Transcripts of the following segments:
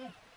Yeah.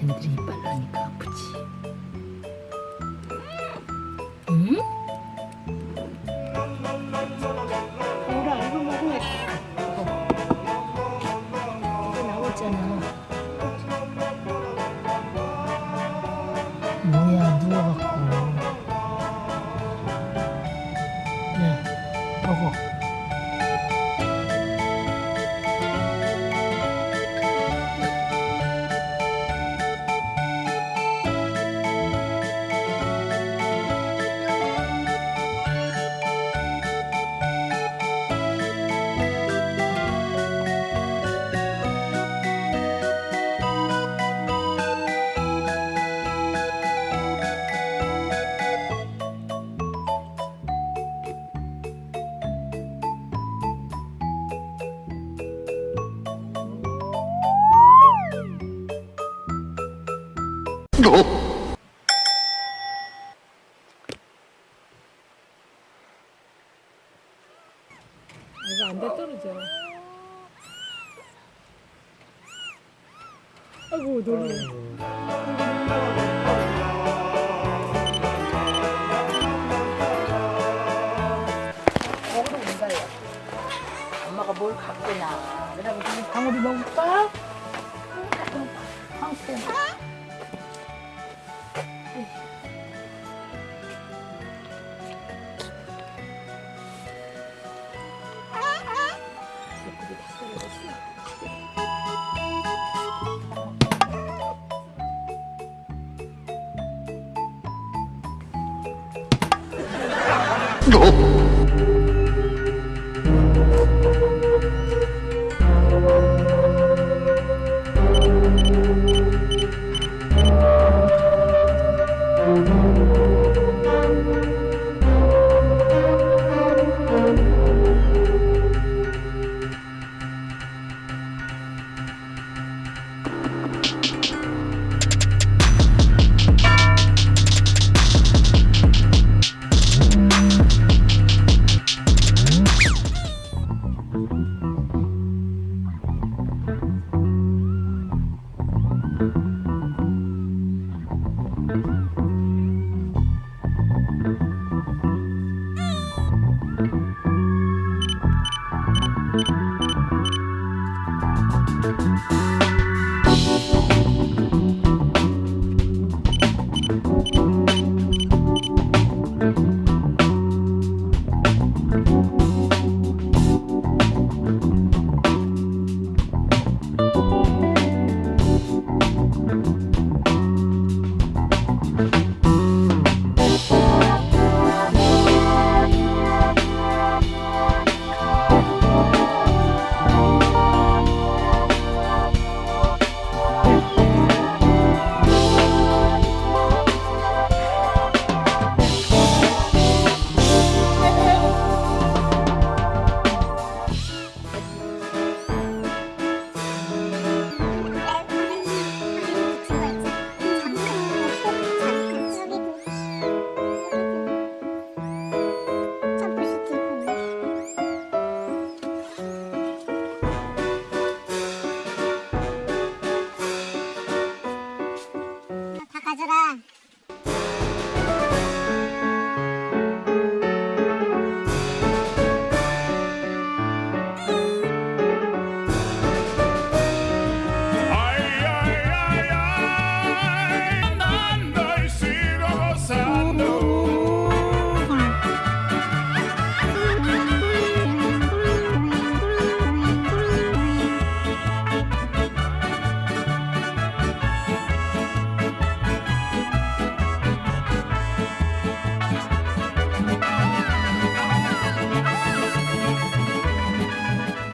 쟤네들이 이빨 나니까. 아프지 응? 뭐라 이거 먹어 이거 이거 나왔잖아. 뭐야 누워갖고. 네 먹어 안돼 떨어져. 아이고 놀래. 먹으러 온다요 엄마가 뭘 갖고 나 그냥 방울이 먹을까? 예 Oh.